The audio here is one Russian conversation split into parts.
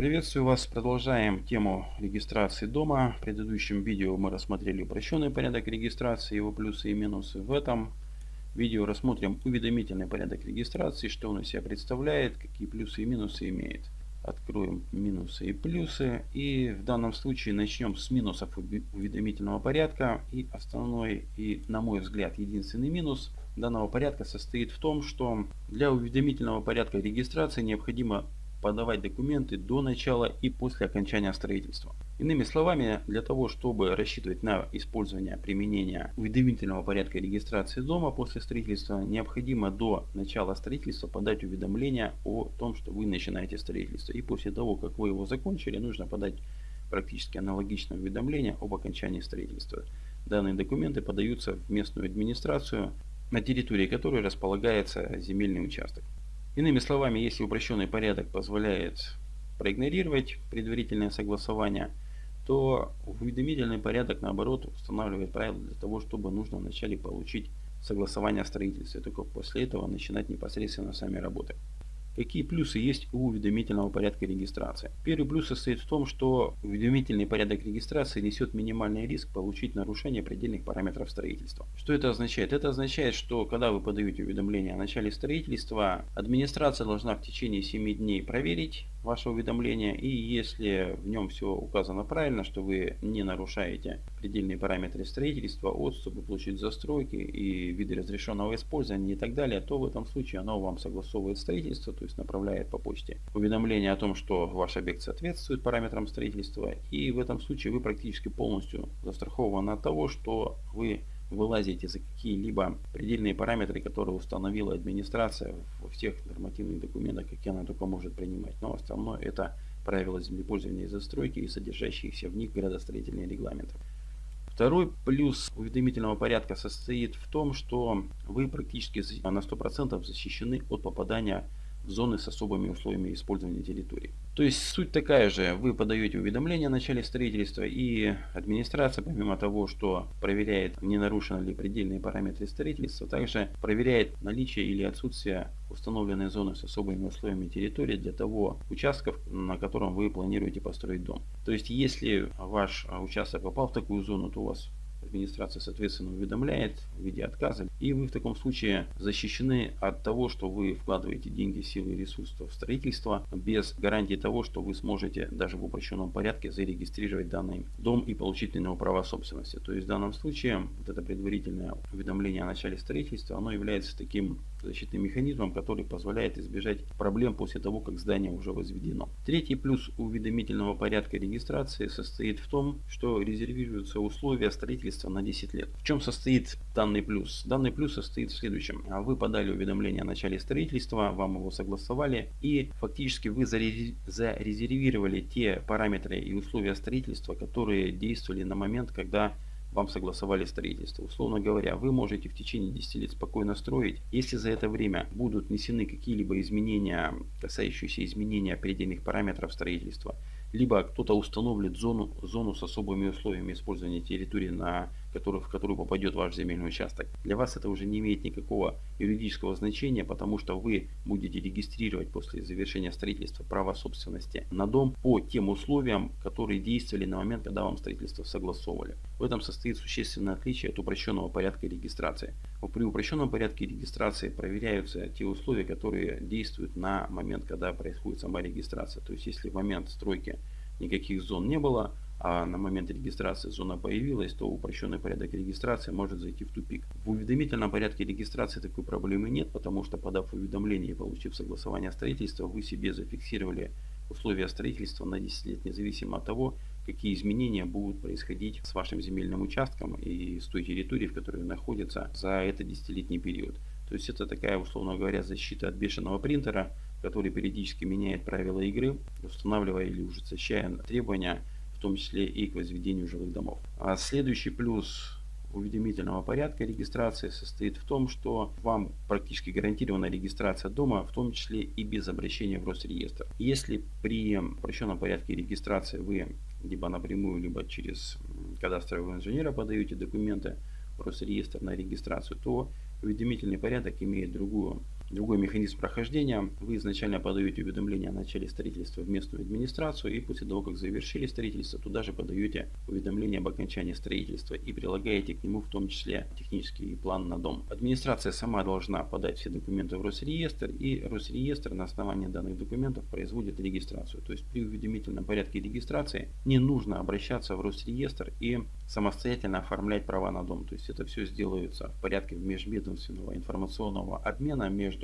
Приветствую вас. Продолжаем тему регистрации дома. В предыдущем видео мы рассмотрели упрощенный порядок регистрации, его плюсы и минусы. В этом видео рассмотрим уведомительный порядок регистрации, что он из себя представляет, какие плюсы и минусы имеет. Откроем минусы и плюсы. И в данном случае начнем с минусов уведомительного порядка. И основной и, на мой взгляд, единственный минус данного порядка состоит в том, что для уведомительного порядка регистрации необходимо подавать документы до начала и после окончания строительства. Иными словами, для того, чтобы рассчитывать на использование применения уведомительного порядка регистрации дома после строительства, необходимо до начала строительства подать уведомление о том, что вы начинаете строительство. И после того, как вы его закончили, нужно подать практически аналогичное уведомление об окончании строительства. Данные документы подаются в местную администрацию, на территории которой располагается земельный участок. Иными словами, если упрощенный порядок позволяет проигнорировать предварительное согласование, то уведомительный порядок наоборот устанавливает правила для того, чтобы нужно вначале получить согласование о строительстве, только после этого начинать непосредственно сами работы. Какие плюсы есть у уведомительного порядка регистрации? Первый плюс состоит в том, что уведомительный порядок регистрации несет минимальный риск получить нарушение предельных параметров строительства. Что это означает? Это означает, что когда вы подаете уведомление о начале строительства, администрация должна в течение 7 дней проверить ваше уведомление и если в нем все указано правильно, что вы не нарушаете предельные параметры строительства, отступы, площадь застройки и виды разрешенного использования и так далее, то в этом случае оно вам согласовывает строительство, то есть направляет по почте уведомление о том, что ваш объект соответствует параметрам строительства и в этом случае вы практически полностью застрахованы от того, что вы вылазите за какие-либо предельные параметры, которые установила администрация во всех нормативных документах, какие она только может принимать. Но основное это правила землепользования и застройки и содержащиеся в них градостроительные регламенты. Второй плюс уведомительного порядка состоит в том, что вы практически на 100% защищены от попадания зоны с особыми условиями использования территории. То есть суть такая же, вы подаете уведомление о начале строительства и администрация, помимо того, что проверяет, не нарушены ли предельные параметры строительства, также проверяет наличие или отсутствие установленной зоны с особыми условиями территории для того участков, на котором вы планируете построить дом. То есть если ваш участок попал в такую зону, то у вас администрация, соответственно, уведомляет в виде отказа. И вы в таком случае защищены от того, что вы вкладываете деньги, силы и ресурсы в строительство без гарантии того, что вы сможете даже в упрощенном порядке зарегистрировать данный дом и получить на него права собственности. То есть в данном случае вот это предварительное уведомление о начале строительства, оно является таким защитным механизмом, который позволяет избежать проблем после того, как здание уже возведено. Третий плюс уведомительного порядка регистрации состоит в том, что резервируются условия строительства на 10 лет. В чем состоит данный плюс? Данный плюс состоит в следующем. Вы подали уведомление о начале строительства, вам его согласовали и фактически вы зарезервировали те параметры и условия строительства, которые действовали на момент, когда вам согласовали строительство. Условно говоря, вы можете в течение 10 лет спокойно строить. Если за это время будут внесены какие-либо изменения, касающиеся изменения предельных параметров строительства, либо кто-то установит зону, зону с особыми условиями использования территории, на которую, в которую попадет ваш земельный участок. Для вас это уже не имеет никакого юридического значения, потому что вы будете регистрировать после завершения строительства право собственности на дом по тем условиям, которые действовали на момент, когда вам строительство согласовывали. В этом состоит существенное отличие от упрощенного порядка регистрации. При упрощенном порядке регистрации проверяются те условия, которые действуют на момент, когда происходит сама регистрация. То есть если в момент стройки никаких зон не было, а на момент регистрации зона появилась, то упрощенный порядок регистрации может зайти в тупик. В уведомительном порядке регистрации такой проблемы нет, потому что подав уведомление и получив согласование строительства, вы себе зафиксировали условия строительства на 10 лет, независимо от того, какие изменения будут происходить с вашим земельным участком и с той территорией, в которой находится за этот десятилетний период. То есть это такая, условно говоря, защита от бешеного принтера, который периодически меняет правила игры, устанавливая или ужесточая требования в том числе и к возведению жилых домов. А следующий плюс уведомительного порядка регистрации состоит в том, что вам практически гарантирована регистрация дома, в том числе и без обращения в Росреестр. Если при упрощенном порядке регистрации вы либо напрямую, либо через кадастрового инженера подаете документы в Росреестр на регистрацию, то уведомительный порядок имеет другую другой механизм прохождения. Вы изначально подаете уведомление о начале строительства в местную администрацию и после того, как завершили строительство, туда же подаете уведомление об окончании строительства и прилагаете к нему в том числе технический план на дом. Администрация сама должна подать все документы в Росреестр и Росреестр на основании данных документов производит регистрацию. То есть при уведомительном порядке регистрации не нужно обращаться в Росреестр и самостоятельно оформлять права на дом. То есть это все сделается в порядке межведомственного информационного обмена между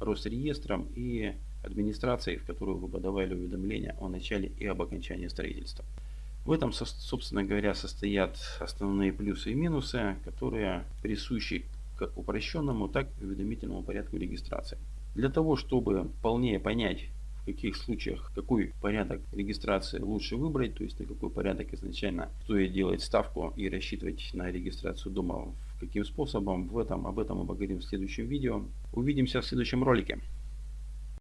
Росреестром и администрацией, в которую вы подавали уведомление о начале и об окончании строительства. В этом, собственно говоря, состоят основные плюсы и минусы, которые присущи как упрощенному, так и уведомительному порядку регистрации. Для того, чтобы полнее понять, в каких случаях какой порядок регистрации лучше выбрать, то есть на какой порядок изначально стоит делать ставку и рассчитывать на регистрацию дома каким способом, в этом, об этом мы поговорим в следующем видео. Увидимся в следующем ролике.